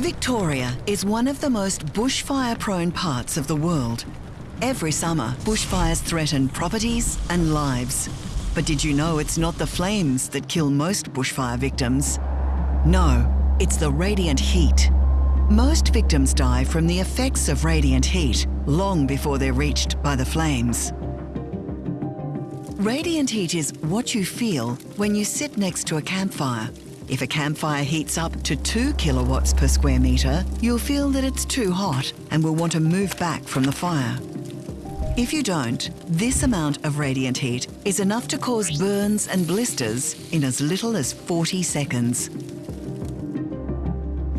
Victoria is one of the most bushfire-prone parts of the world. Every summer, bushfires threaten properties and lives. But did you know it's not the flames that kill most bushfire victims? No, it's the radiant heat. Most victims die from the effects of radiant heat long before they're reached by the flames. Radiant heat is what you feel when you sit next to a campfire. If a campfire heats up to 2 kilowatts per square metre, you'll feel that it's too hot and will want to move back from the fire. If you don't, this amount of radiant heat is enough to cause burns and blisters in as little as 40 seconds.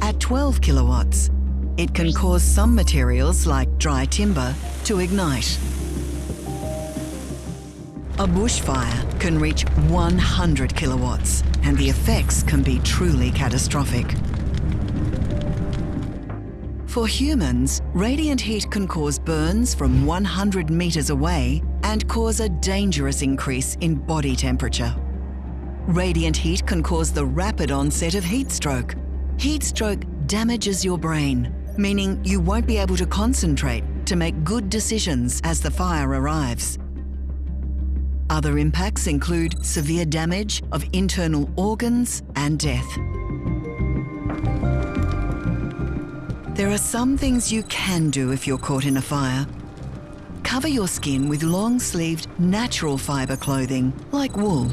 At 12 kilowatts, it can cause some materials like dry timber to ignite. A bushfire can reach 100 kilowatts and the effects can be truly catastrophic. For humans, radiant heat can cause burns from 100 metres away and cause a dangerous increase in body temperature. Radiant heat can cause the rapid onset of heat stroke. Heat stroke damages your brain, meaning you won't be able to concentrate to make good decisions as the fire arrives. Other impacts include severe damage of internal organs and death. There are some things you can do if you're caught in a fire. Cover your skin with long-sleeved natural fibre clothing, like wool.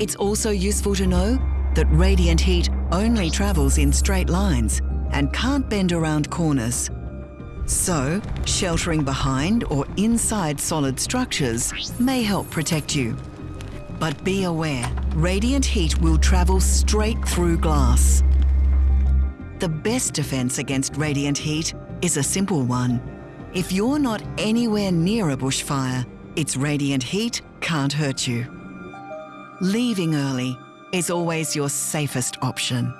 It's also useful to know that radiant heat only travels in straight lines and can't bend around corners. So, sheltering behind or inside solid structures may help protect you. But be aware, radiant heat will travel straight through glass. The best defence against radiant heat is a simple one. If you're not anywhere near a bushfire, its radiant heat can't hurt you. Leaving early is always your safest option.